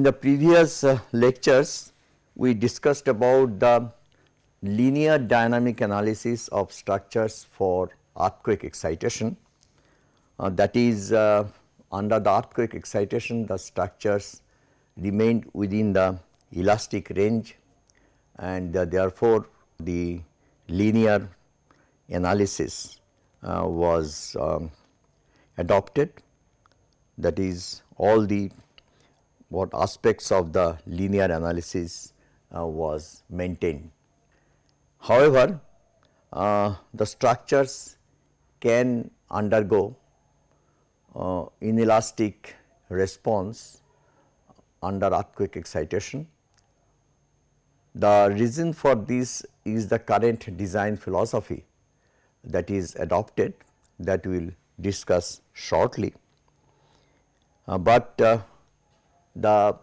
In the previous uh, lectures, we discussed about the linear dynamic analysis of structures for earthquake excitation. Uh, that is uh, under the earthquake excitation the structures remained within the elastic range and uh, therefore, the linear analysis uh, was um, adopted that is all the what aspects of the linear analysis uh, was maintained. However, uh, the structures can undergo uh, inelastic response under earthquake excitation. The reason for this is the current design philosophy that is adopted that we will discuss shortly. Uh, but uh, the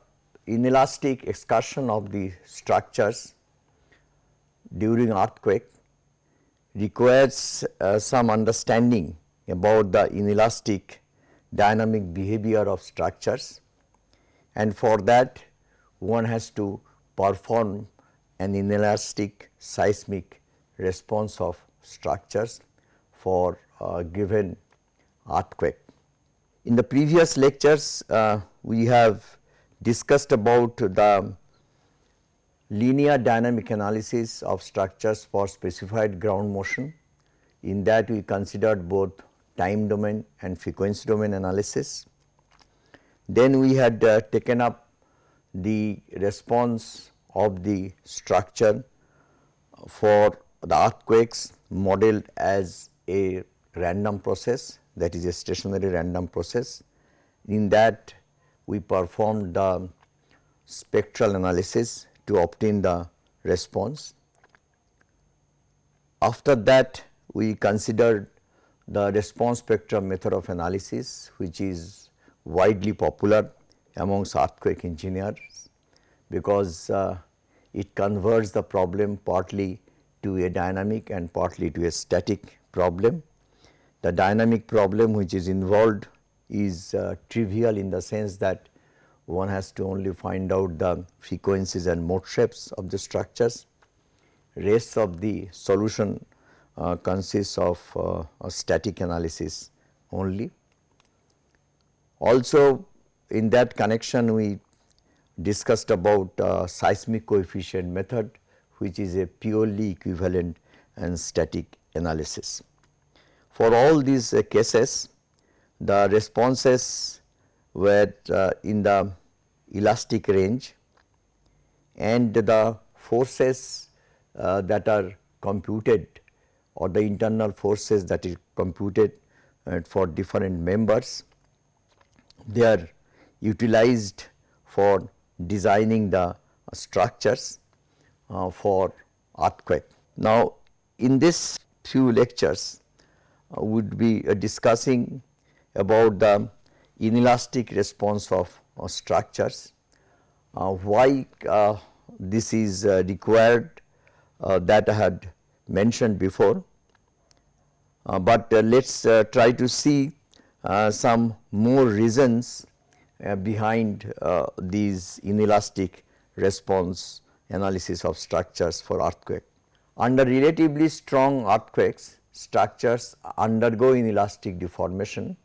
inelastic excursion of the structures during earthquake requires uh, some understanding about the inelastic dynamic behavior of structures and for that one has to perform an inelastic seismic response of structures for a given earthquake. In the previous lectures uh, we have discussed about the linear dynamic analysis of structures for specified ground motion. In that we considered both time domain and frequency domain analysis. Then we had uh, taken up the response of the structure for the earthquakes modeled as a random process that is a stationary random process. In that we performed the spectral analysis to obtain the response. After that we considered the response spectrum method of analysis which is widely popular amongst earthquake engineers because uh, it converts the problem partly to a dynamic and partly to a static problem. The dynamic problem which is involved is uh, trivial in the sense that one has to only find out the frequencies and mode shapes of the structures. Rest of the solution uh, consists of uh, a static analysis only. Also in that connection we discussed about uh, seismic coefficient method which is a purely equivalent and static analysis. For all these uh, cases the responses were uh, in the elastic range and the forces uh, that are computed or the internal forces that is computed uh, for different members they are utilized for designing the structures uh, for earthquake. Now, in this few lectures uh, would be uh, discussing about the inelastic response of, of structures, uh, why uh, this is uh, required uh, that I had mentioned before, uh, but uh, let us try to see some more reasons behind these inelastic response analysis of structures for earthquake. Under relatively strong earthquakes, structures undergo inelastic deformation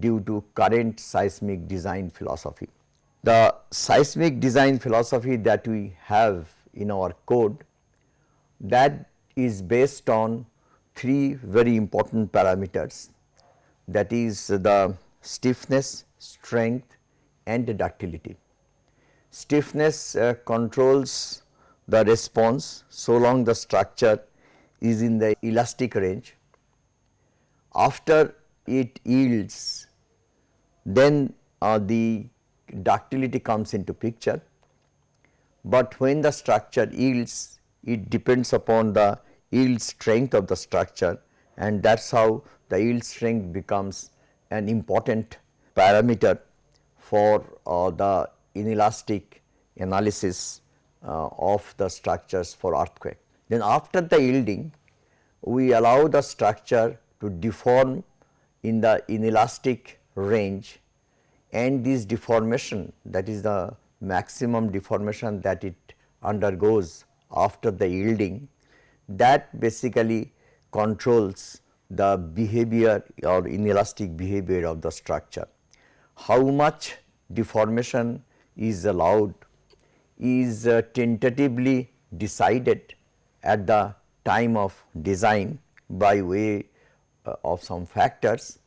due to current seismic design philosophy. The seismic design philosophy that we have in our code that is based on three very important parameters that is the stiffness, strength and ductility. Stiffness uh, controls the response so long the structure is in the elastic range. After it yields then uh, the ductility comes into picture, but when the structure yields it depends upon the yield strength of the structure and that is how the yield strength becomes an important parameter for uh, the inelastic analysis uh, of the structures for earthquake. Then after the yielding we allow the structure to deform in the inelastic range and this deformation that is the maximum deformation that it undergoes after the yielding that basically controls the behavior or inelastic behavior of the structure. How much deformation is allowed is uh, tentatively decided at the time of design by way of some factors,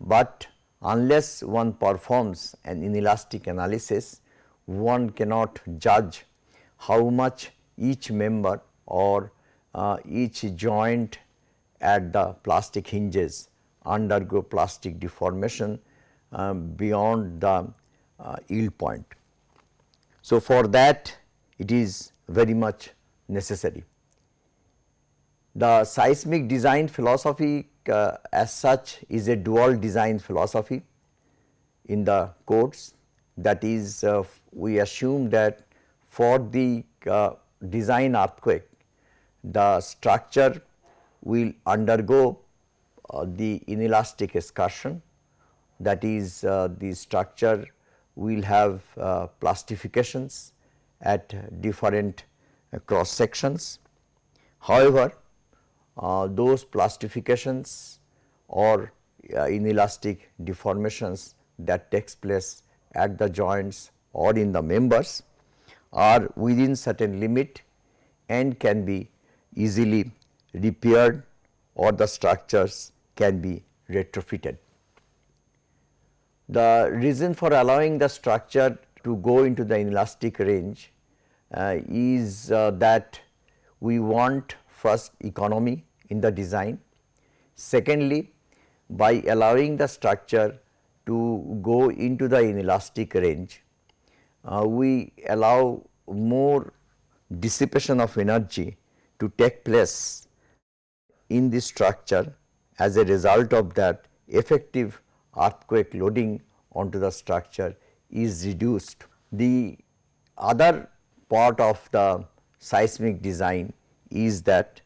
but unless one performs an inelastic analysis, one cannot judge how much each member or uh, each joint at the plastic hinges undergo plastic deformation um, beyond the uh, yield point. So, for that it is very much necessary. The seismic design philosophy uh, as such is a dual design philosophy in the codes that is uh, we assume that for the uh, design earthquake the structure will undergo uh, the inelastic excursion that is uh, the structure will have uh, plastifications at different cross sections. However, those plastifications or uh, inelastic deformations that takes place at the joints or in the members are within certain limit and can be easily repaired or the structures can be retrofitted. The reason for allowing the structure to go into the inelastic range uh, is uh, that we want first economy in the design. Secondly, by allowing the structure to go into the inelastic range, uh, we allow more dissipation of energy to take place in the structure as a result of that effective earthquake loading onto the structure is reduced. The other part of the seismic design is that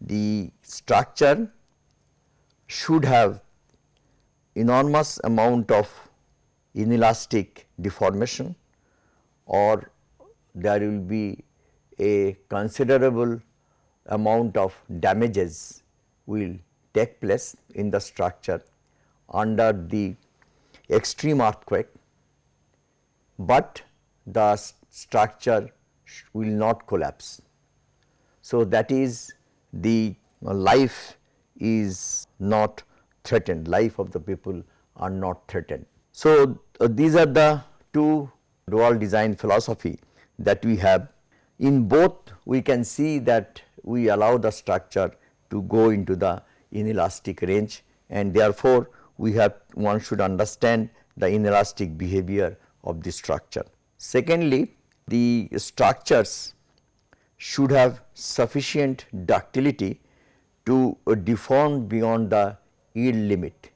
the structure should have enormous amount of inelastic deformation or there will be a considerable amount of damages will take place in the structure under the extreme earthquake, but the structure will not collapse. So, that is the life is not threatened, life of the people are not threatened. So, uh, these are the two dual design philosophy that we have. In both we can see that we allow the structure to go into the inelastic range and therefore, we have one should understand the inelastic behavior of the structure. Secondly, the structures should have sufficient ductility to deform beyond the yield limit.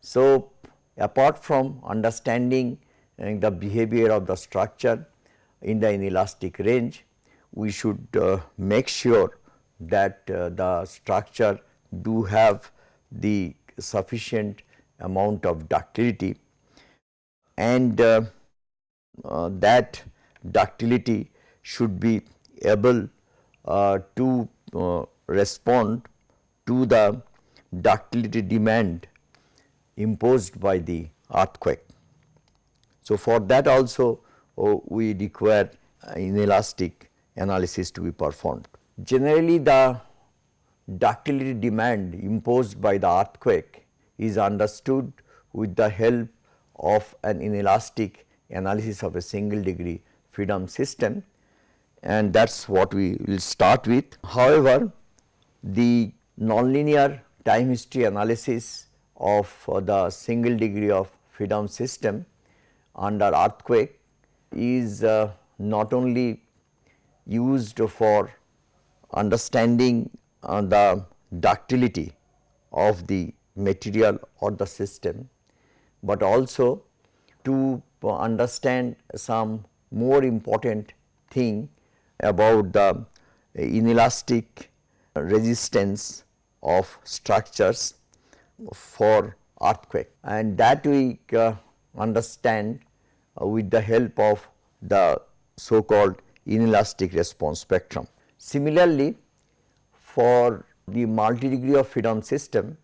So, apart from understanding uh, the behavior of the structure in the inelastic range, we should uh, make sure that uh, the structure do have the sufficient amount of ductility and uh, uh, that ductility should be able uh, to uh, respond to the ductility demand imposed by the earthquake. So, for that also uh, we require inelastic analysis to be performed. Generally the ductility demand imposed by the earthquake is understood with the help of an inelastic analysis of a single degree freedom system and that is what we will start with. However, the nonlinear time history analysis of uh, the single degree of freedom system under earthquake is uh, not only used for understanding uh, the ductility of the material or the system, but also to understand some more important thing about the inelastic resistance of structures for earthquake and that we uh, understand uh, with the help of the so called inelastic response spectrum. Similarly, for the multi degree of freedom system,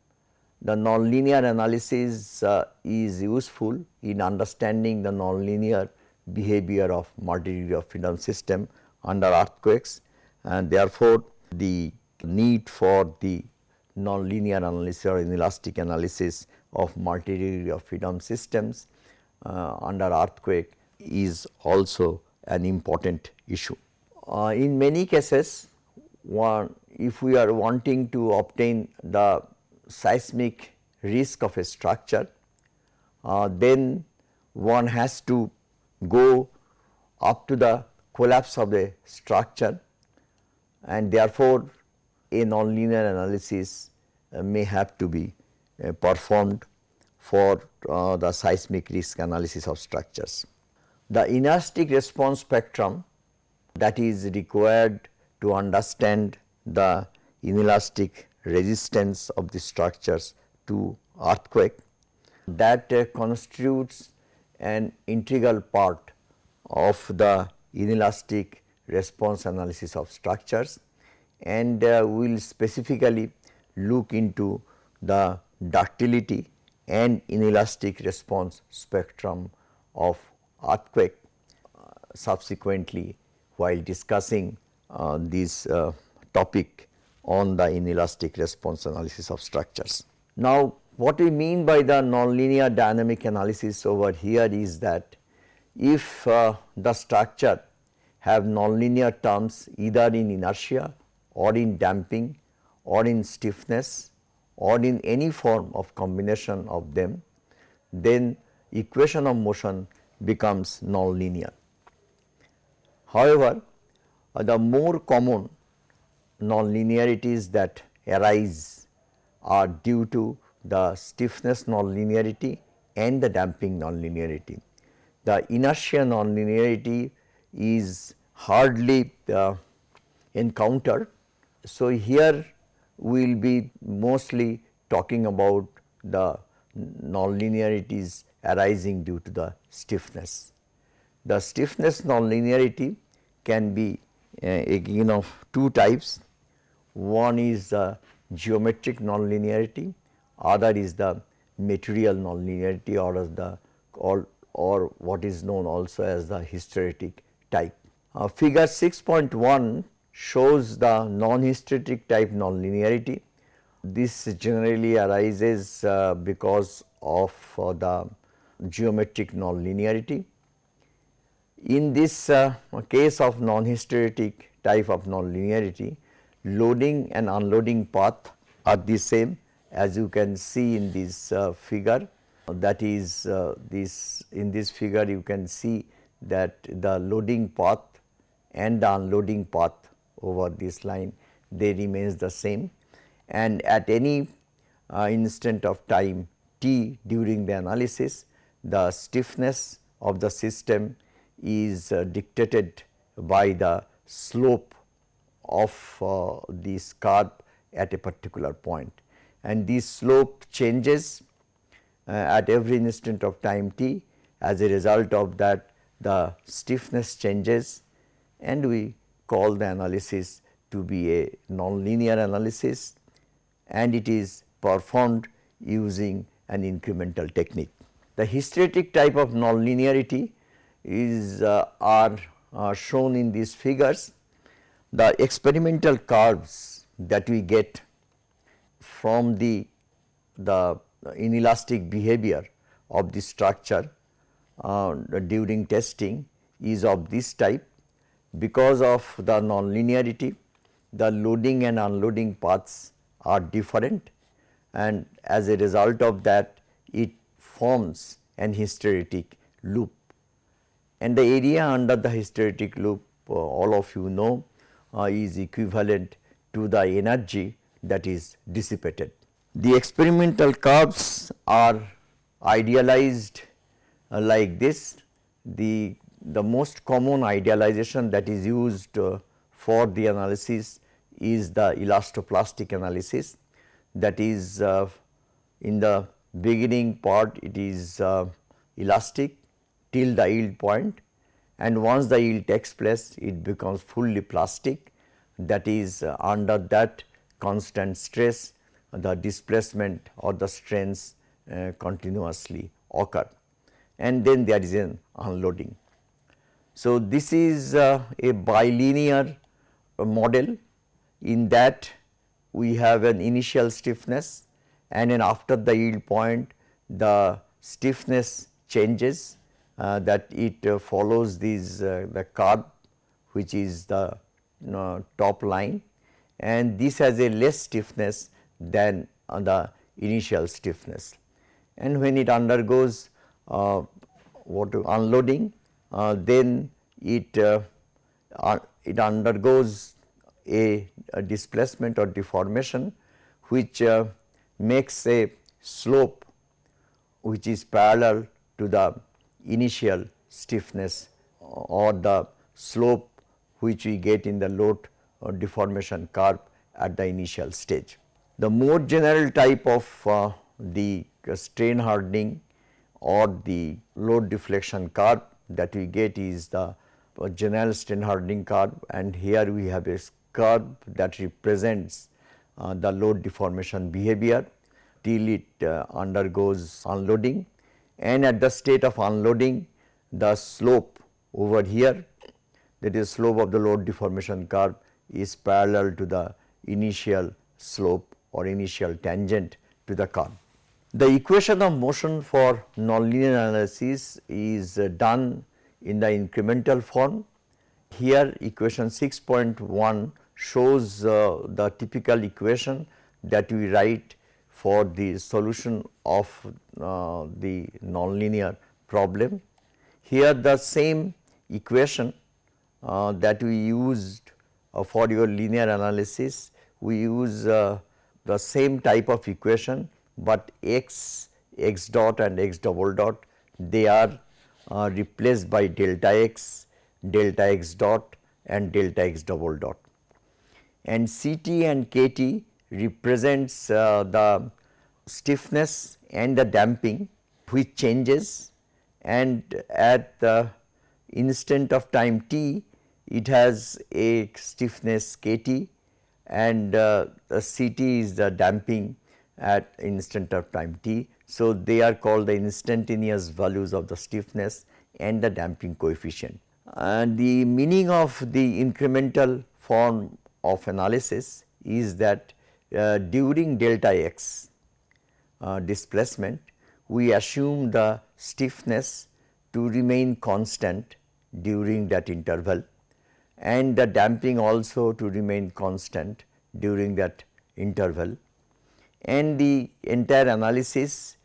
the nonlinear analysis uh, is useful in understanding the nonlinear behavior of multi degree of freedom system under earthquakes and therefore, the need for the nonlinear analysis or inelastic analysis of multi degree of freedom systems uh, under earthquake is also an important issue. Uh, in many cases, one if we are wanting to obtain the seismic risk of a structure, uh, then one has to go up to the collapse of the structure and therefore, a nonlinear analysis uh, may have to be uh, performed for uh, the seismic risk analysis of structures. The inelastic response spectrum that is required to understand the inelastic resistance of the structures to earthquake that uh, constitutes an integral part of the inelastic response analysis of structures and uh, we will specifically look into the ductility and inelastic response spectrum of earthquake uh, subsequently while discussing uh, this uh, topic on the inelastic response analysis of structures. Now, what we mean by the nonlinear dynamic analysis over here is that if uh, the structure have nonlinear terms either in inertia or in damping or in stiffness or in any form of combination of them, then equation of motion becomes nonlinear. However, uh, the more common nonlinearities that arise are due to the stiffness nonlinearity and the damping nonlinearity. The inertia nonlinearity is hardly uh, encountered. So, here we will be mostly talking about the nonlinearities arising due to the stiffness. The stiffness nonlinearity can be uh, again of two types. One is the geometric nonlinearity, other is the material nonlinearity or the or, or what is known also as the hysteretic type. Uh, figure 6.1 shows the non-hysteretic type nonlinearity. This generally arises uh, because of uh, the geometric nonlinearity. In this uh, case of non-hysteretic type of nonlinearity, loading and unloading path are the same as you can see in this uh, figure that is uh, this in this figure you can see that the loading path and the unloading path over this line they remains the same. And at any uh, instant of time t during the analysis the stiffness of the system is uh, dictated by the slope of uh, this curve at a particular point. And this slope changes uh, at every instant of time t as a result of that the stiffness changes and we call the analysis to be a nonlinear analysis and it is performed using an incremental technique. The hysteretic type of nonlinearity is uh, are uh, shown in these figures. The experimental curves that we get from the, the inelastic behavior of the structure uh, during testing is of this type. Because of the nonlinearity, the loading and unloading paths are different and as a result of that it forms an hysteretic loop and the area under the hysteretic loop uh, all of you know uh, is equivalent to the energy that is dissipated. The experimental curves are idealized uh, like this. The, the most common idealization that is used uh, for the analysis is the elastoplastic analysis that is uh, in the beginning part it is uh, elastic till the yield point and once the yield takes place it becomes fully plastic that is uh, under that constant stress the displacement or the strains uh, continuously occur and then there is an unloading. So, this is uh, a bilinear model in that we have an initial stiffness and then after the yield point the stiffness changes uh, that it uh, follows these uh, the curve which is the top line and this has a less stiffness than the initial stiffness. And when it undergoes uh, what unloading uh, then it uh, it undergoes a, a, displacement or deformation which makes a slope which is parallel to the initial stiffness or the slope which we get in the load or deformation curve at the initial stage. The more general type of uh, the strain hardening or the load deflection curve that we get is the uh, general strain hardening curve. And here we have a curve that represents uh, the load deformation behavior till it uh, undergoes unloading. And at the state of unloading the slope over here that is slope of the load deformation curve is parallel to the initial slope or initial tangent to the curve. The equation of motion for nonlinear analysis is uh, done in the incremental form. Here equation 6.1 shows uh, the typical equation that we write for the solution of uh, the nonlinear problem. Here the same equation uh, that we used uh, for your linear analysis, we use uh, the same type of equation, but x, x dot and x double dot they are uh, replaced by delta x, delta x dot and delta x double dot. And Ct and Kt represents uh, the stiffness and the damping which changes and at the instant of time t it has a stiffness Kt and uh, Ct is the damping at instant of time t. So, they are called the instantaneous values of the stiffness and the damping coefficient. And the meaning of the incremental form of analysis is that uh, during delta x uh, displacement we assume the stiffness to remain constant during that interval and the damping also to remain constant during that interval and the entire analysis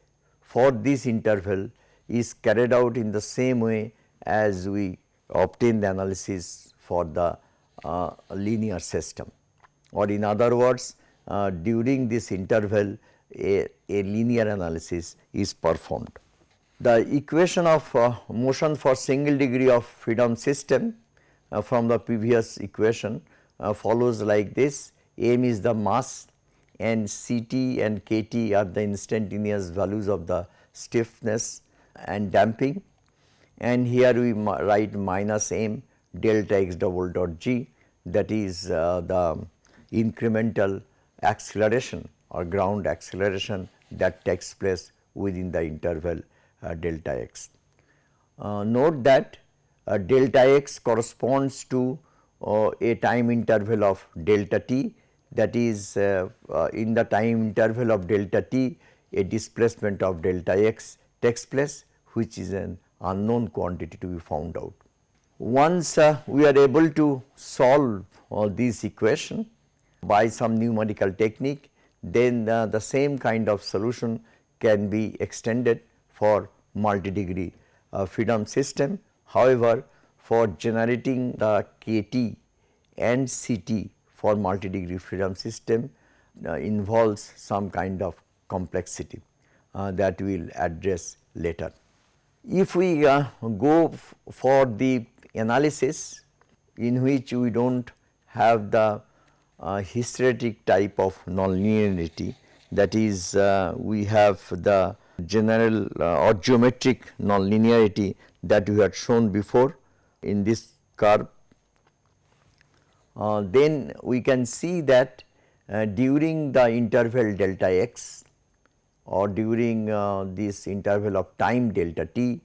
for this interval is carried out in the same way as we obtain the analysis for the uh, linear system or in other words uh, during this interval a, a, linear analysis is performed. The equation of uh, motion for single degree of freedom system from the previous equation uh, follows like this m is the mass and Ct and Kt are the instantaneous values of the stiffness and damping and here we write minus m delta x double dot g that is uh, the incremental acceleration or ground acceleration that takes place within the interval uh, delta x. Uh, note that uh, delta x corresponds to uh, a time interval of delta t that is uh, uh, in the time interval of delta t a displacement of delta x takes place which is an unknown quantity to be found out. Once uh, we are able to solve this equation by some numerical technique then the same kind of solution can be extended for multi-degree freedom system However, for generating the KT and CT for multi-degree freedom system uh, involves some kind of complexity uh, that we will address later. If we uh, go for the analysis in which we do not have the uh, hysteretic type of nonlinearity that is uh, we have the general uh, or geometric nonlinearity that we had shown before in this curve, uh, then we can see that uh, during the interval delta x or during uh, this interval of time delta t,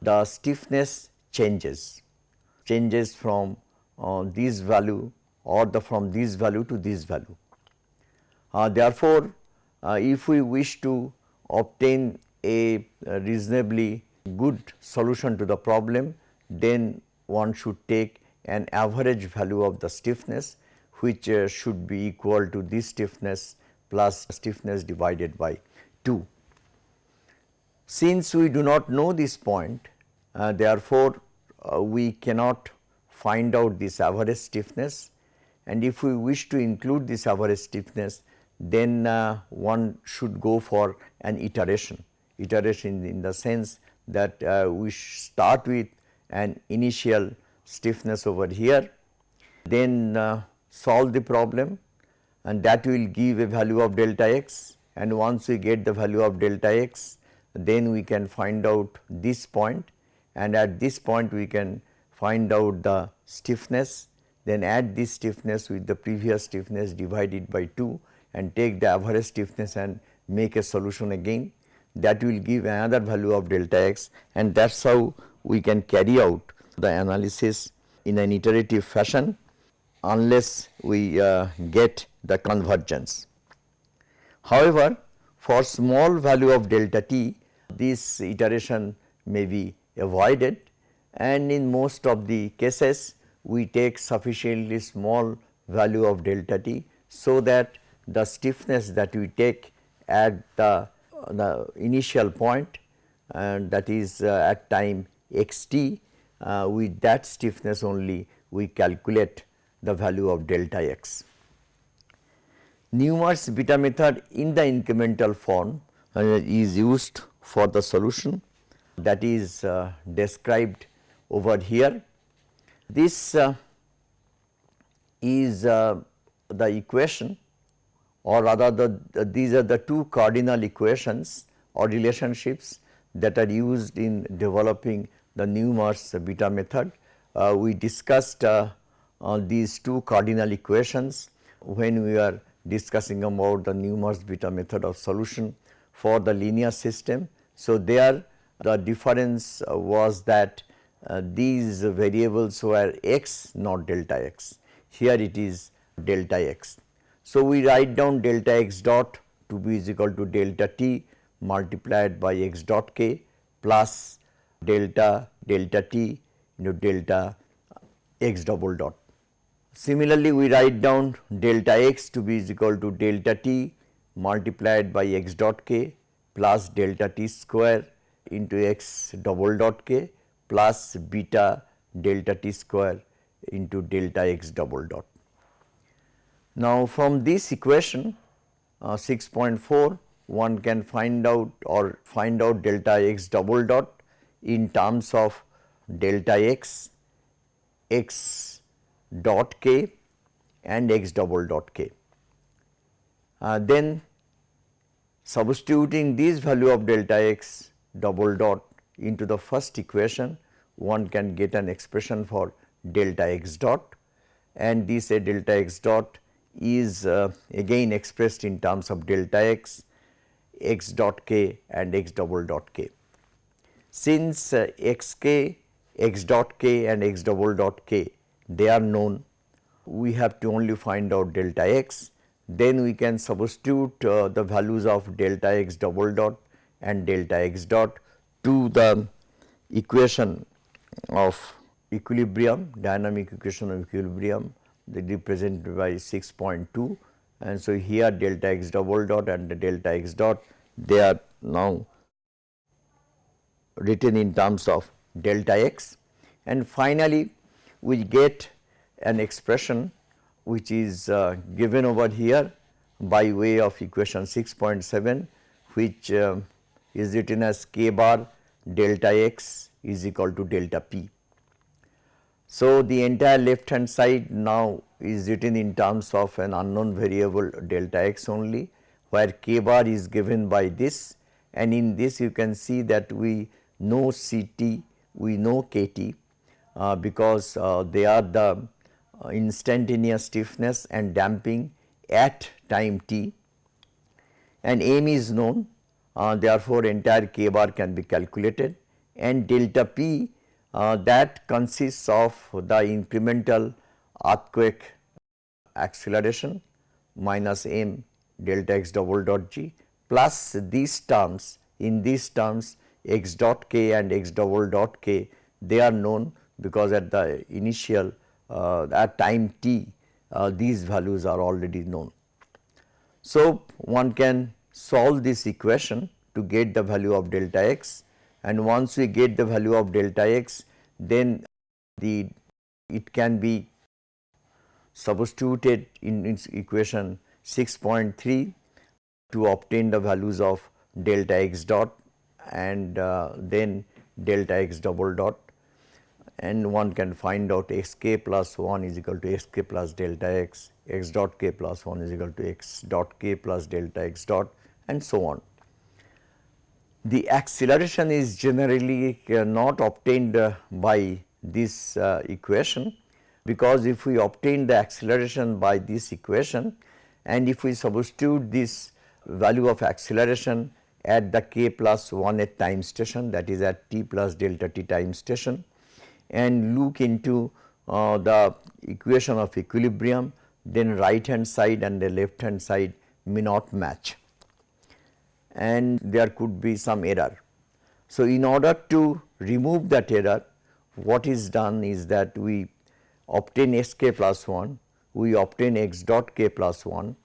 the stiffness changes, changes from uh, this value or the from this value to this value. Uh, therefore, uh, if we wish to obtain a, a reasonably good solution to the problem, then one should take an average value of the stiffness which uh, should be equal to this stiffness plus stiffness divided by 2. Since we do not know this point, uh, therefore, uh, we cannot find out this average stiffness and if we wish to include this average stiffness, then uh, one should go for an iteration, iteration in the sense that uh, we start with an initial stiffness over here, then uh, solve the problem and that will give a value of delta x and once we get the value of delta x then we can find out this point and at this point we can find out the stiffness then add this stiffness with the previous stiffness divided by 2 and take the average stiffness and make a solution again that will give another value of delta x and that is how we can carry out the analysis in an iterative fashion unless we uh, get the convergence. However, for small value of delta t this iteration may be avoided and in most of the cases we take sufficiently small value of delta t so that the stiffness that we take at the, the initial point and that is uh, at time x t uh, with that stiffness only we calculate the value of delta x. Newmark's beta method in the incremental form uh, is used for the solution that is uh, described over here. This uh, is uh, the equation or rather the, the, these are the two cardinal equations or relationships that are used in developing the Newmark's beta method. Uh, we discussed uh, uh, these two cardinal equations when we are discussing about the Newmark's beta method of solution for the linear system. So, there the difference uh, was that uh, these variables were x not delta x, here it is delta x. So, we write down delta x dot to be is equal to delta t multiplied by x dot k plus delta delta t into delta x double dot. Similarly, we write down delta x to be is equal to delta t multiplied by x dot k plus delta t square into x double dot k plus beta delta t square into delta x double dot. Now, from this equation uh, 6.4 one can find out or find out delta x double dot in terms of delta x, x dot k and x double dot k. Uh, then substituting this value of delta x double dot into the first equation one can get an expression for delta x dot and this a delta x dot is uh, again expressed in terms of delta x, x dot k and x double dot k. Since uh, x k, x dot k and x double dot k they are known, we have to only find out delta x, then we can substitute uh, the values of delta x double dot and delta x dot to the equation of equilibrium, dynamic equation of equilibrium they represented by 6.2 and so here delta x double dot and the delta x dot they are now written in terms of delta x and finally we get an expression which is uh, given over here by way of equation 6.7 which uh, is written as k bar delta x is equal to delta p. So, the entire left hand side now is written in terms of an unknown variable delta x only where k bar is given by this. And in this you can see that we know C t, we know K t, uh, because uh, they are the uh, instantaneous stiffness and damping at time t. And m is known uh, therefore entire k bar can be calculated. And delta p that consists of the incremental earthquake acceleration minus m delta x double dot g plus these terms in these terms x dot k and x double dot k they are known because at the initial uh, at time t uh, these values are already known. So, one can solve this equation to get the value of delta x and once we get the value of delta x then the it can be substituted in its equation 6.3 to obtain the values of delta x dot and uh, then delta x double dot and one can find out x k plus 1 is equal to x k plus delta x, x dot k plus 1 is equal to x dot k plus delta x dot and so on. The acceleration is generally uh, not obtained uh, by this uh, equation because if we obtain the acceleration by this equation and if we substitute this value of acceleration at the k plus 1 at time station that is at t plus delta t time station and look into uh, the equation of equilibrium then right hand side and the left hand side may not match and there could be some error. So, in order to remove that error what is done is that we obtain s k plus 1, we obtain x dot k plus 1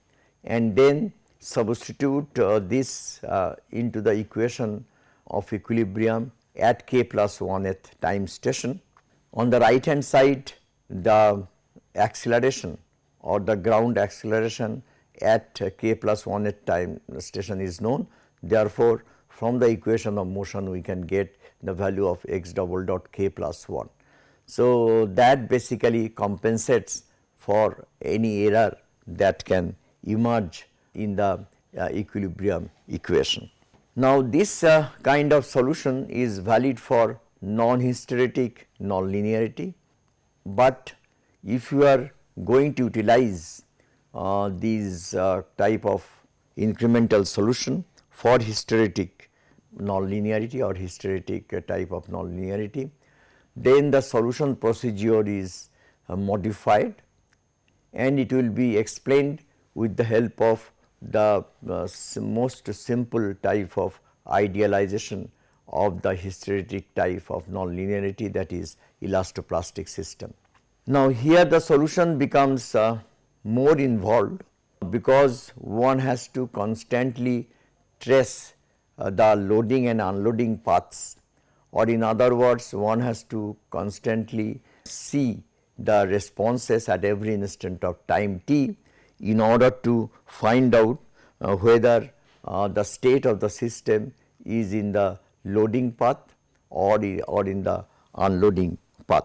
and then substitute uh, this uh, into the equation of equilibrium at k plus 1 at time station. On the right hand side the acceleration or the ground acceleration at k plus 1 at time station is known. Therefore, from the equation of motion we can get the value of x double dot k plus 1. So, that basically compensates for any error that can emerge in the uh, equilibrium equation. Now, this uh, kind of solution is valid for non-hysteretic nonlinearity, but if you are going to utilize uh, these uh, type of incremental solution for hysteretic nonlinearity or hysteretic uh, type of nonlinearity, then the solution procedure is uh, modified and it will be explained with the help of the uh, most simple type of idealization of the hysteretic type of nonlinearity that is elastoplastic system. Now, here the solution becomes uh, more involved because one has to constantly trace uh, the loading and unloading paths or in other words one has to constantly see the responses at every instant of time t in order to find out uh, whether uh, the state of the system is in the loading path or, or in the unloading path.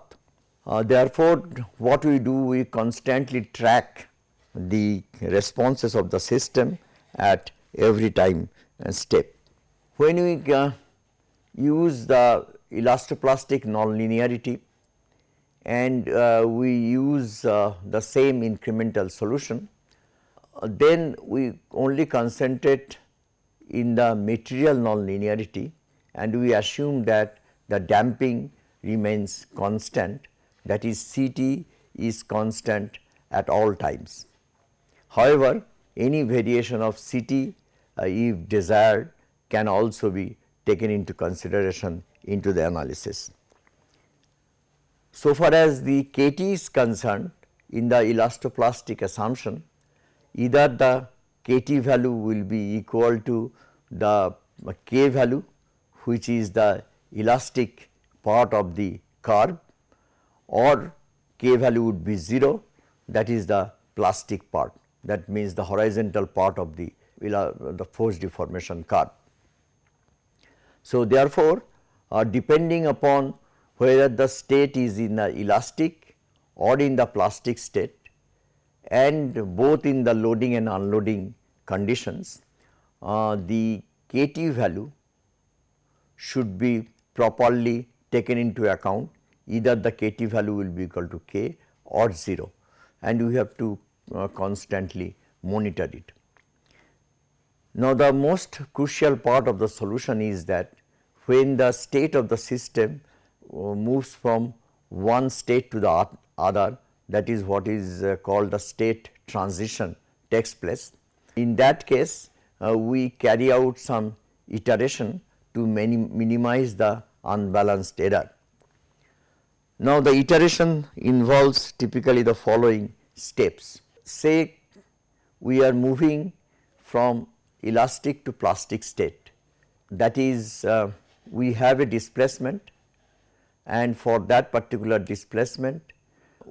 Uh, therefore, what we do we constantly track the responses of the system at every time step. When we uh, use the elastoplastic nonlinearity and uh, we use uh, the same incremental solution, uh, then we only concentrate in the material nonlinearity and we assume that the damping remains constant that is CT is constant at all times. However, any variation of CT uh, Uh, if desired can also be taken into consideration into the analysis. So far as the KT is concerned in the elastoplastic assumption either the KT value will be equal to the K value which is the elastic part of the curve or K value would be 0 that is the plastic part that means the horizontal part of the, the force deformation curve. So, therefore, uh, depending upon whether the state is in the elastic or in the plastic state and both in the loading and unloading conditions, uh, the KT value should be properly taken into account either the kT value will be equal to k or 0 and we have to uh, constantly monitor it. Now, the most crucial part of the solution is that when the state of the system uh, moves from one state to the other that is what is uh, called the state transition takes place. In that case uh, we carry out some iteration to minimize the unbalanced error. Now, the iteration involves typically the following steps. Say we are moving from elastic to plastic state that is uh, we have a displacement and for that particular displacement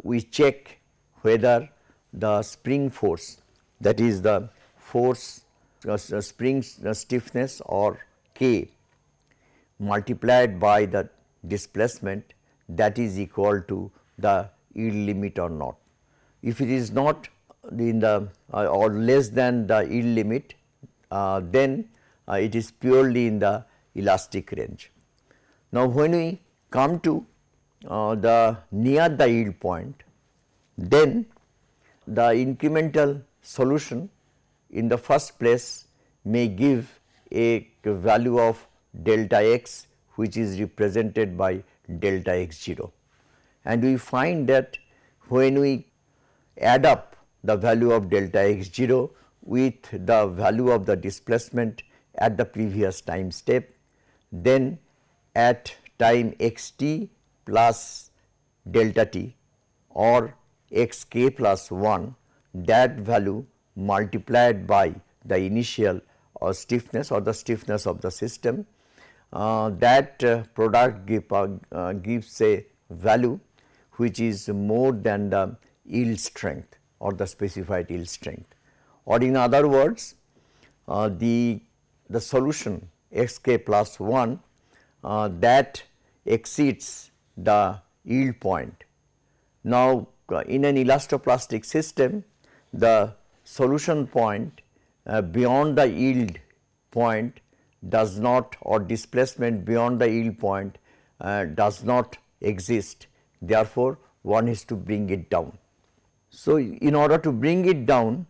we check whether the spring force that is the force uh, spring uh, stiffness or K multiplied by the displacement that is equal to the yield limit or not. If it is not in the uh, or less than the yield limit uh, then uh, it is purely in the elastic range. Now, when we come to uh, the near the yield point then the incremental solution in the first place may give a value of delta x which is represented by delta x 0 and we find that when we add up the value of delta x 0 with the value of the displacement at the previous time step then at time x t plus delta t or x k plus 1 that value multiplied by the initial or stiffness or the stiffness of the system uh, that uh, product give, uh, uh, gives a value which is more than the yield strength or the specified yield strength or in other words uh, the, the solution x k plus 1 uh, that exceeds the yield point. Now, in an elastoplastic system the solution point beyond the yield point does not or displacement beyond the yield point uh, does not exist therefore, one is to bring it down. So, in order to bring it down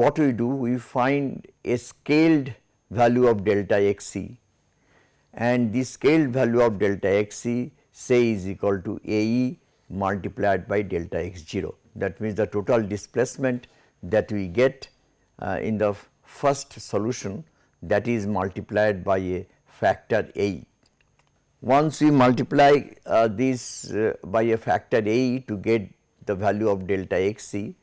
what we do we find a scaled value of delta x c and the scaled value of delta x c say is equal to A e multiplied by delta x 0 that means the total displacement that we get uh, in the first solution that is multiplied by a factor A. Once we multiply uh, this uh, by a factor A to get the value of delta x c,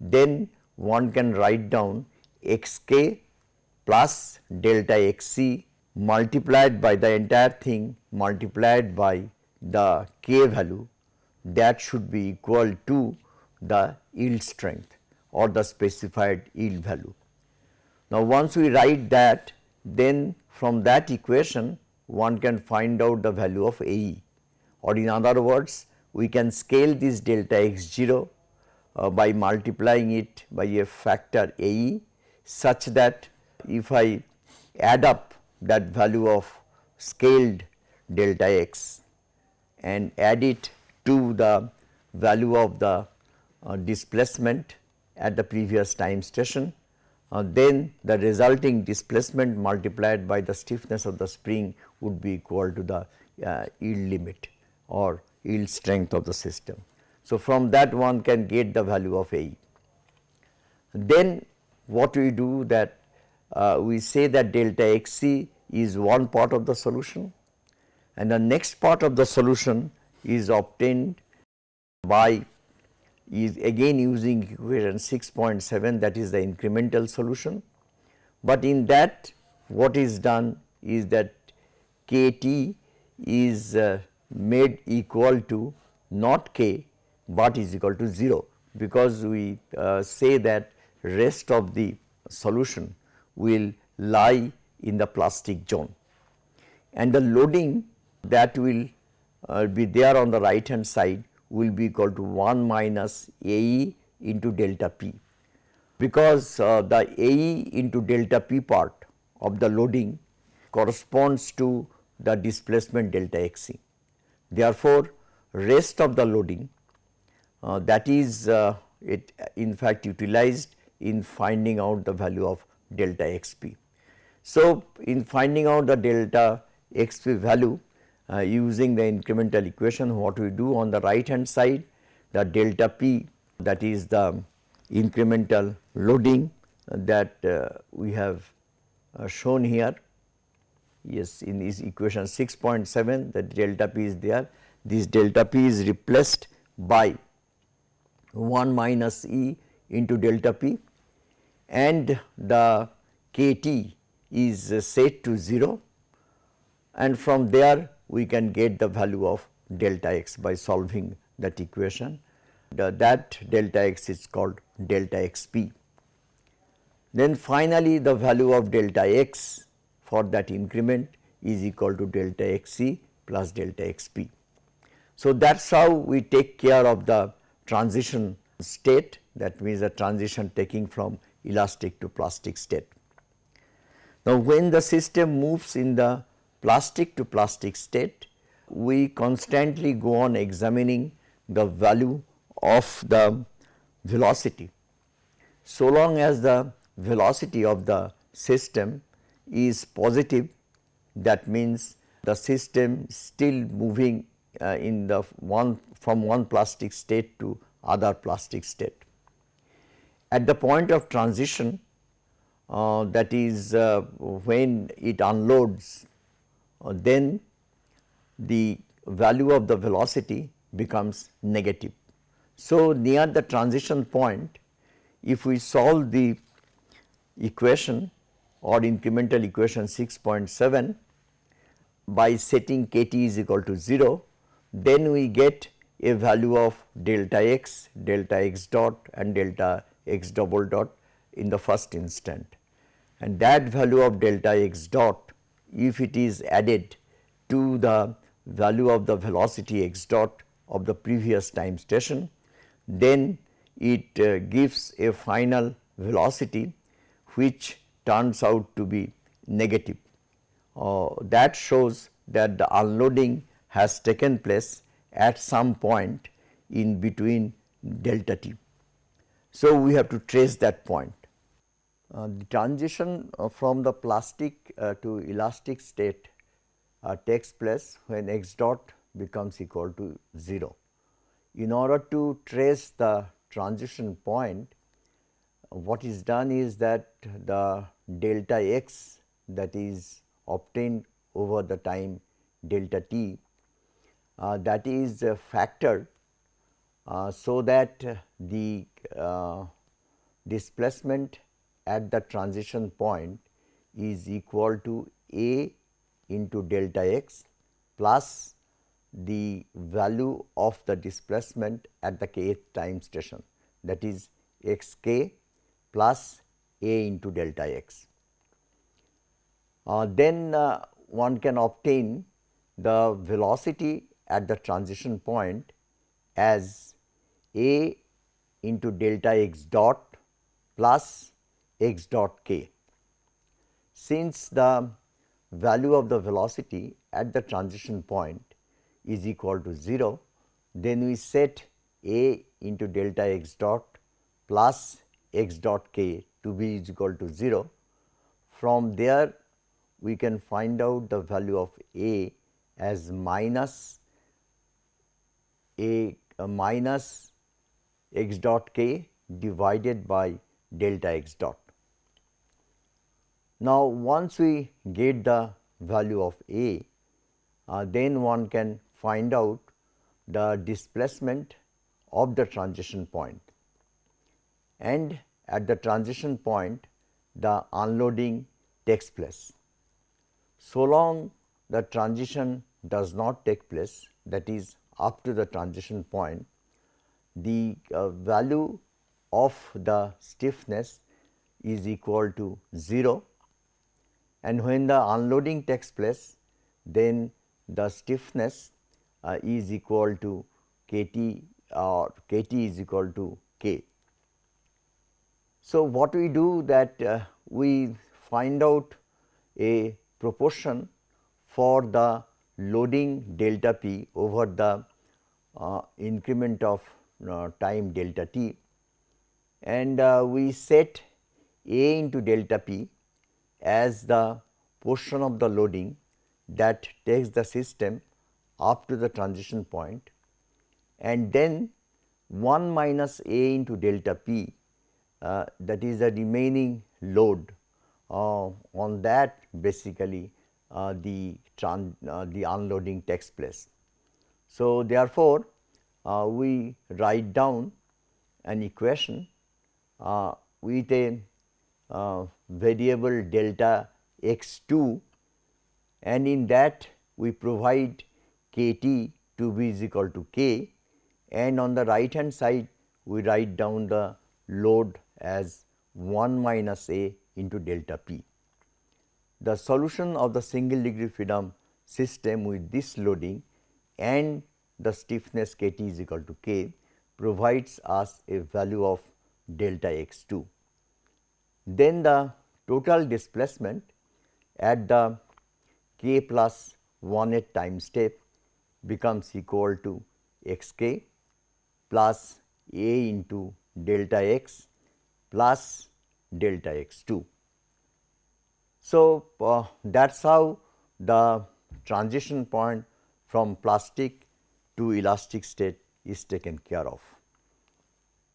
then one can write down x k plus delta x c multiplied by the entire thing multiplied by the k value that should be equal to the yield strength or the specified yield value. Now, once we write that then from that equation one can find out the value of AE or in other words we can scale this delta x 0 uh, by multiplying it by a factor AE such that if I add up that value of scaled delta x and add it to the value of the uh, displacement at the previous time station uh, then the resulting displacement multiplied by the stiffness of the spring would be equal to the uh, yield limit or yield strength of the system. So, from that one can get the value of A. Then what we do that uh, we say that delta x c is one part of the solution and the next part of the solution is obtained by is again using equation 6.7 that is the incremental solution. But in that what is done is that k t is uh, made equal to not k, but is equal to 0 because we uh, say that rest of the solution will lie in the plastic zone and the loading that will uh, be there on the right hand side will be equal to 1 minus AE into delta P because uh, the AE into delta P part of the loading corresponds to the displacement delta XC. Therefore, rest of the loading that is uh, it in fact utilized in finding out the value of delta xp. So, in finding out the delta xp value uh, using the incremental equation what we do on the right hand side the delta p that is the incremental loading that uh, we have uh, shown here yes in this equation 6.7 the delta p is there this delta p is replaced by 1 minus e into delta p and the kT is uh, set to 0 and from there we can get the value of delta x by solving that equation. The, that delta x is called delta xp. Then finally, the value of delta x for that increment is equal to delta xc plus delta xp. So, that is how we take care of the transition state that means a transition taking from elastic to plastic state. Now, when the system moves in the plastic to plastic state, we constantly go on examining the value of the velocity. So long as the velocity of the system is positive that means the system still moving uh, in the one from one plastic state to other plastic state. At the point of transition uh, that is uh, when it unloads uh, then the value of the velocity becomes negative. So, near the transition point if we solve the equation or incremental equation 6.7 by setting k t is equal to 0 then we get a value of delta x, delta x dot and delta x double dot in the first instant and that value of delta x dot if it is added to the value of the velocity x dot of the previous time station then it uh, gives a final velocity which turns out to be negative. Uh, that shows that the unloading has taken place at some point in between delta t. So, we have to trace that point. Uh, the transition uh, from the plastic uh, to elastic state uh, takes place when x dot becomes equal to 0. In order to trace the transition point, what is done is that the delta x that is obtained over the time delta t that is uh, factored uh, so that the uh, displacement at the transition point is equal to a into delta x plus the value of the displacement at the kth time station that is x k plus a into delta x. Uh, then uh, one can obtain the velocity at the transition point as a into delta x dot plus x dot k. Since the value of the velocity at the transition point is equal to 0, then we set a into delta x dot plus x dot k to be is equal to 0. From there we can find out the value of a as minus a, a minus x dot k divided by delta x dot. Now, once we get the value of a, uh, then one can find out the displacement of the transition point and at the transition point the unloading takes place. So long the transition does not take place that is up to the transition point, the uh, value of the stiffness is equal to 0 and when the unloading takes place then the stiffness uh, is equal to k t or k t is equal to k. So, what we do that uh, we find out a proportion for the loading delta p over the uh, increment of uh, time delta t. And uh, we set A into delta p as the portion of the loading that takes the system up to the transition point. And then 1 minus A into delta p uh, that is the remaining load uh, on that basically the uh, the unloading takes place. So, therefore, uh, we write down an equation uh, with a variable delta x 2 and in that we provide k t to be is equal to k and on the right hand side we write down the load as 1 minus a into delta p. The solution of the single degree freedom system with this loading and the stiffness k t is equal to k provides us a value of delta x 2. Then the total displacement at the k plus 1 at time step becomes equal to x k plus a into delta x plus delta x 2. So, uh, that is how the transition point from plastic to elastic state is taken care of.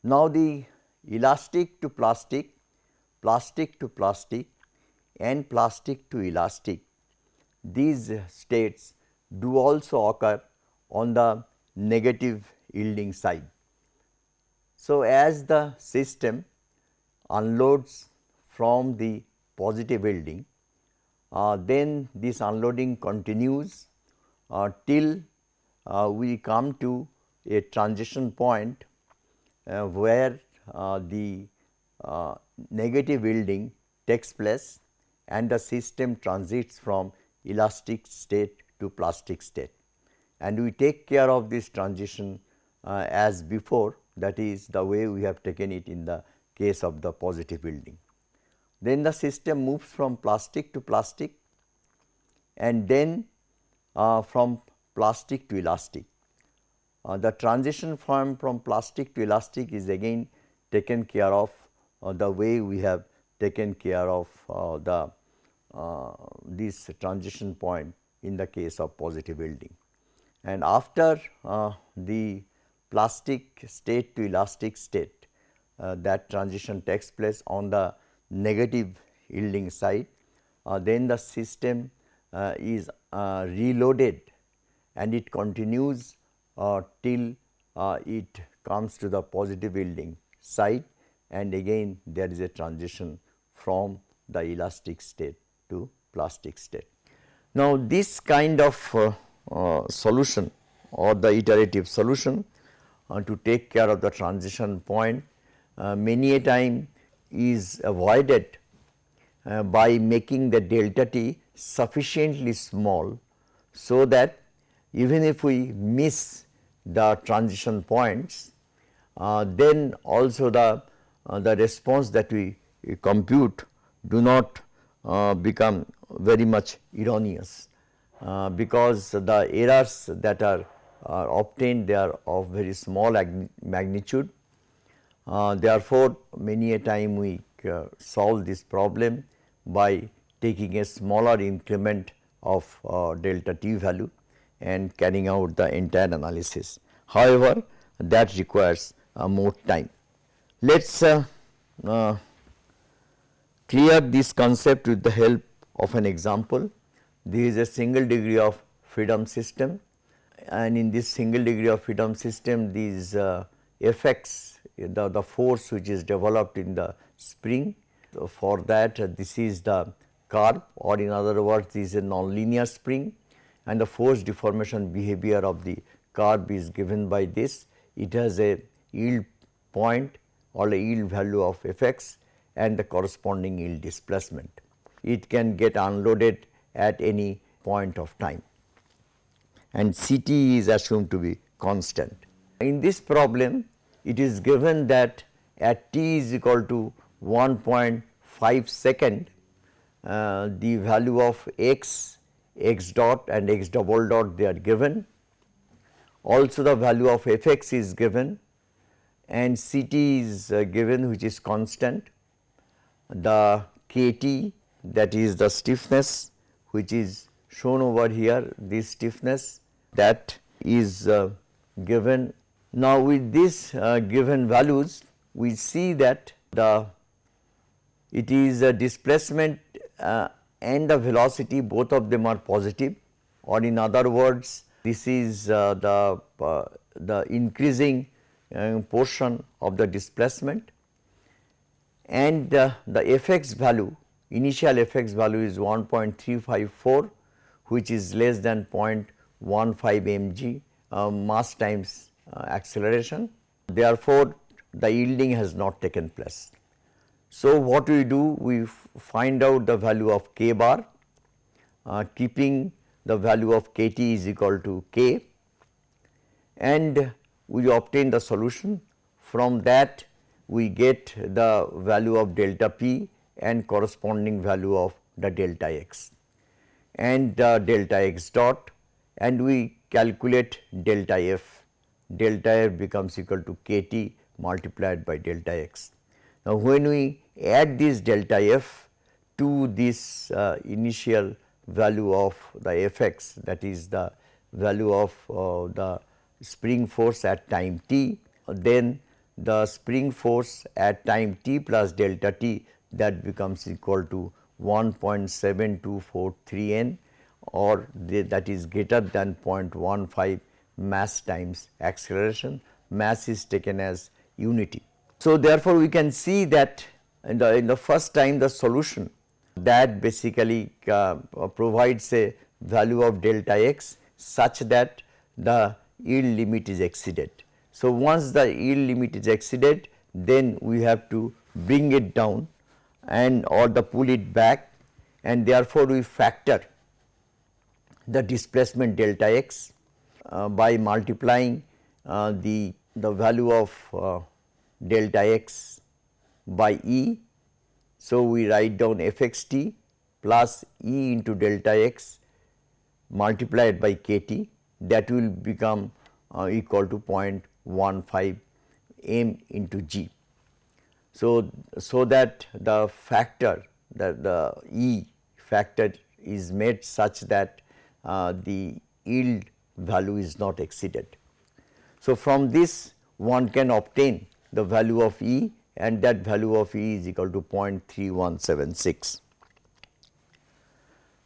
Now, the elastic to plastic, plastic to plastic and plastic to elastic, these states do also occur on the negative yielding side. So, as the system unloads from the positive yielding, uh, then this unloading continues uh, till uh, we come to a transition point uh, where uh, the uh, negative yielding takes place and the system transits from elastic state to plastic state. And we take care of this transition as before that is the way we have taken it in the case of the positive yielding. Then the system moves from plastic to plastic and then uh, from plastic to elastic. Uh, the transition from, from plastic to elastic is again taken care of uh, the way we have taken care of uh, the uh, this transition point in the case of positive yielding. And after uh, the plastic state to elastic state that transition takes place on the negative yielding side, then the system is reloaded and it continues uh, till uh, it comes to the positive yielding side and again there is a transition from the elastic state to plastic state. Now, this kind of uh, uh solution or the iterative solution uh, to take care of the transition point uh, many a time is avoided by making the delta t sufficiently small so that even if we miss the transition points, uh, then also the, uh, the response that we, we compute do not uh, become very much erroneous, uh, because the errors that are, are, obtained they are of very small magnitude. Uh, therefore, many a time we uh, solve this problem by taking a smaller increment of delta t value and carrying out the entire analysis. However, that requires uh, more time. Let us uh, uh, clear this concept with the help of an example. This is a single degree of freedom system and in this single degree of freedom system these uh, effects the, the force which is developed in the spring so for that uh, this is the curve or in other words this is a nonlinear spring and the force deformation behavior of the curve is given by this. It has a yield point or a yield value of fx and the corresponding yield displacement. It can get unloaded at any point of time and Ct is assumed to be constant. In this problem it is given that at t is equal to 1.5 second uh, the value of x x dot and x double dot they are given. also the value of fx is given and Ct is uh, given which is constant. The Kt that is the stiffness which is shown over here this stiffness that is uh, given. Now with these uh, given values we see that the it is a displacement uh, and the velocity both of them are positive. Or in other words this is uh, the uh, the increasing uh, portion of the displacement. And uh, the fx value initial fx value is 1.354 which is less than 0.15 mg uh, mass times acceleration. Therefore, the yielding has not taken place. So, what we do we find out the value of k bar uh, keeping the value of k t is equal to k and we obtain the solution. From that we get the value of delta p and corresponding value of the delta x and uh, delta x dot and we calculate delta f. Delta f becomes equal to k t multiplied by delta x. Now, when we add this delta f to this uh, initial value of the f x that is the value of uh, the spring force at time t, then the spring force at time t plus delta t that becomes equal to 1.7243 n or the, that is greater than 0.15 mass times acceleration, mass is taken as unity. So, therefore, we can see that in the, in the first time the solution that basically uh, provides a value of delta x such that the yield limit is exceeded. So, once the yield limit is exceeded then we have to bring it down and or the pull it back and therefore, we factor the displacement delta x by multiplying uh, the, the value of uh, delta x by E. So, we write down f x t plus E into delta x multiplied by k t that will become uh, equal to 0.15 m into g. So, so that the factor that the E factor is made such that uh, the yield value is not exceeded. So, from this one can obtain the value of E and that value of E is equal to 0.3176.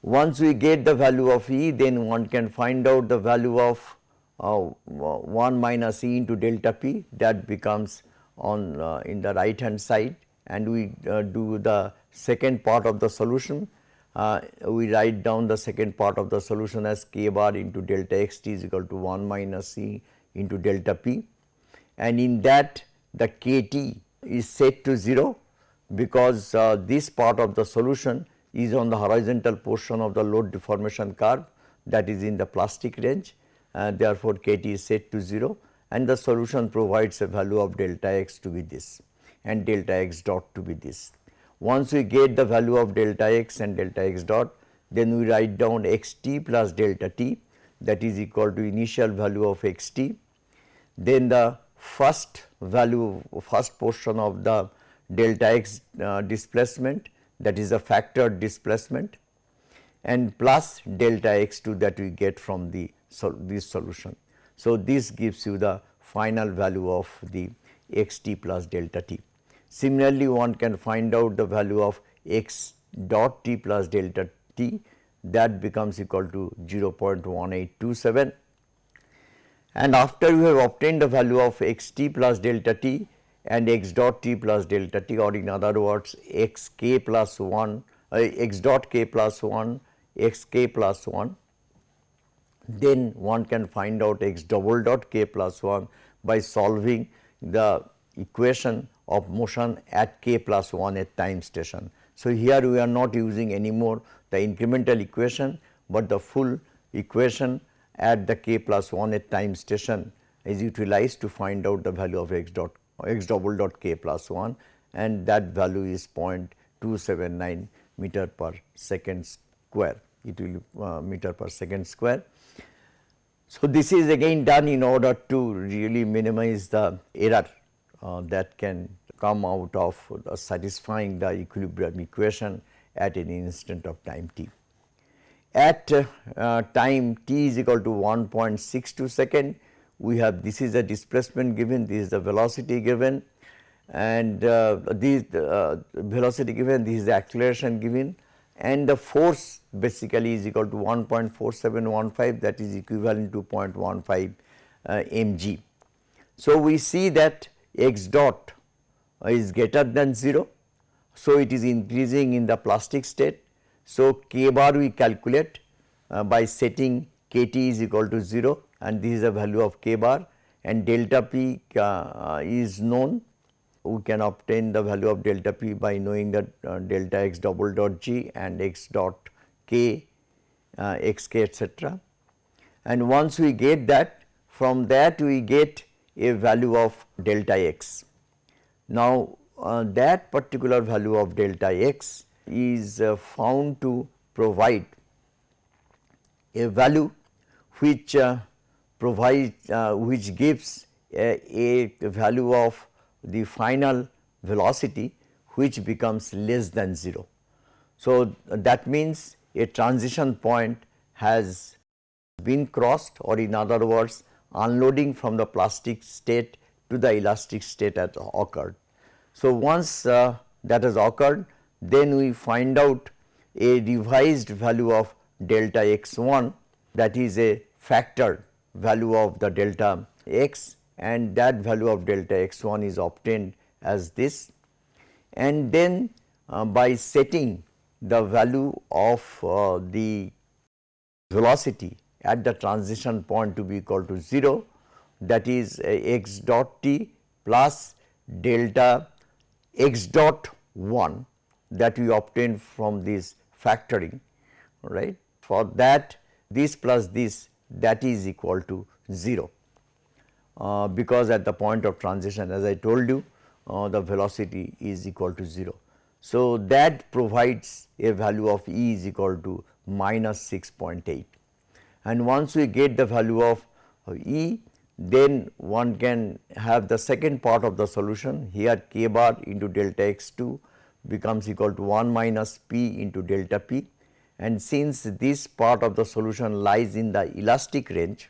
Once we get the value of E then one can find out the value of uh, 1 minus E into delta P that becomes on uh, in the right hand side and we uh, do the second part of the solution uh, we write down the second part of the solution as k bar into delta x t is equal to 1 minus c into delta p and in that the k t is set to 0 because uh, this part of the solution is on the horizontal portion of the load deformation curve that is in the plastic range uh, therefore, k t is set to 0 and the solution provides a value of delta x to be this and delta x dot to be this. Once we get the value of delta x and delta x dot, then we write down x t plus delta t that is equal to initial value of x t. Then the first value first portion of the delta x uh, displacement that is a factored displacement and plus delta x 2 that we get from the this solution. So, this gives you the final value of the x t plus delta t. Similarly, one can find out the value of x dot t plus delta t that becomes equal to 0.1827 and after you have obtained the value of x t plus delta t and x dot t plus delta t or in other words x k plus 1 uh, x dot k plus 1 x k plus 1 then one can find out x double dot k plus 1 by solving the equation of motion at k plus 1 at time station. So, here we are not using anymore the incremental equation, but the full equation at the k plus 1 at time station is utilized to find out the value of x dot x double dot k plus 1 and that value is 0.279 meter per second square. It will uh, meter per second square. So, this is again done in order to really minimize the error uh, that can come out of satisfying the equilibrium equation at any instant of time t. At uh, time t is equal to 1.62 second, we have this is the displacement given, this is the velocity given and uh, this uh, velocity given, this is the acceleration given and the force basically is equal to 1.4715 that is equivalent to 0.15 uh, mg. So, we see that x dot is greater than 0. So, it is increasing in the plastic state. So, k bar we calculate uh, by setting k t is equal to 0 and this is the value of k bar and delta p uh, is known we can obtain the value of delta p by knowing that uh, delta x double dot g and x dot k uh, x k etc. And once we get that from that we get a value of delta x. Now, uh, that particular value of delta x is uh, found to provide a value which uh, provides uh, which gives a, a value of the final velocity which becomes less than 0. So, that means a transition point has been crossed or in other words unloading from the plastic state to the elastic state has occurred. So, once uh, that has occurred then we find out a revised value of delta x 1 that is a factor value of the delta x and that value of delta x 1 is obtained as this and then uh, by setting the value of uh, the velocity at the transition point to be equal to 0 that is x dot t plus delta x dot 1 that we obtain from this factoring right. For that this plus this that is equal to 0 uh, because at the point of transition as I told you uh, the velocity is equal to 0. So, that provides a value of E is equal to minus 6.8 and once we get the value of E then one can have the second part of the solution. Here k bar into delta x 2 becomes equal to 1 minus p into delta p. And since this part of the solution lies in the elastic range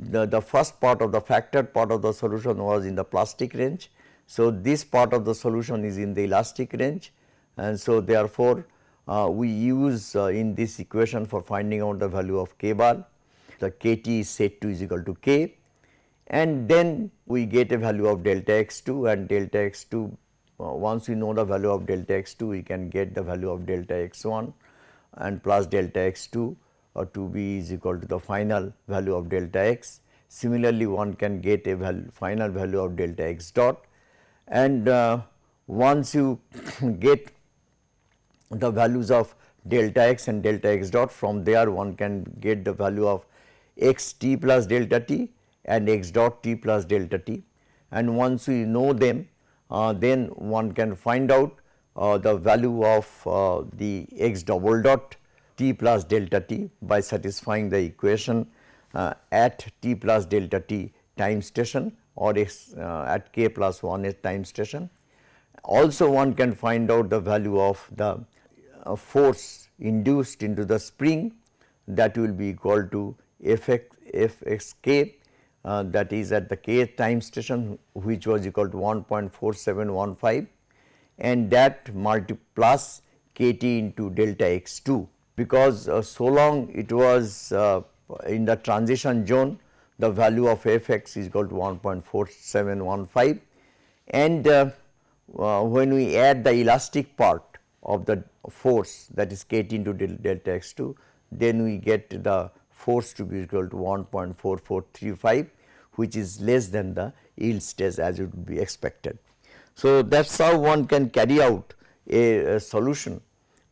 the, the first part of the factored part of the solution was in the plastic range. So, this part of the solution is in the elastic range. And so therefore, we use uh, in this equation for finding out the value of k bar. The k t is set to is equal to k. And then we get a value of delta x 2 and delta x 2 uh, once we know the value of delta x 2 we can get the value of delta x 1 and plus delta x 2 or 2 b is equal to the final value of delta x. Similarly, one can get a final value of delta x dot. And uh, once you get the values of delta x and delta x dot from there one can get the value of x t plus delta t and x dot t plus delta t and once we know them uh, then one can find out uh, the value of uh, the x double dot t plus delta t by satisfying the equation uh, at t plus delta t time station or x, uh, at k plus 1 time station. Also one can find out the value of the uh, force induced into the spring that will be equal to f x, f x k uh, that is at the k time station which was equal to 1.4715 and that multi plus k t into delta x 2 because uh, so long it was uh, in the transition zone the value of f x is equal to 1.4715 and uh, uh, when we add the elastic part of the force that is k t into del delta x 2 then we get the force to be equal to 1.4435 which is less than the yield stress as it would be expected. So, that is how one can carry out a, a solution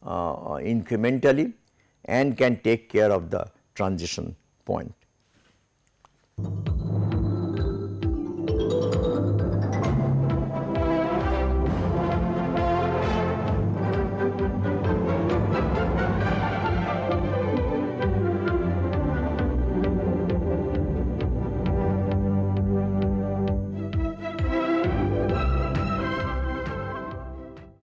uh, incrementally and can take care of the transition point.